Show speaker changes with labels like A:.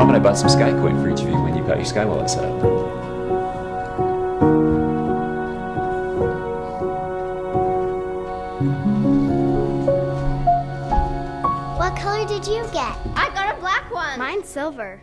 A: I'm going to buy some Skycoin for each of you when you've got your Sky wallet set up.
B: What color did you get?
C: I got a black one.
B: Mine's silver.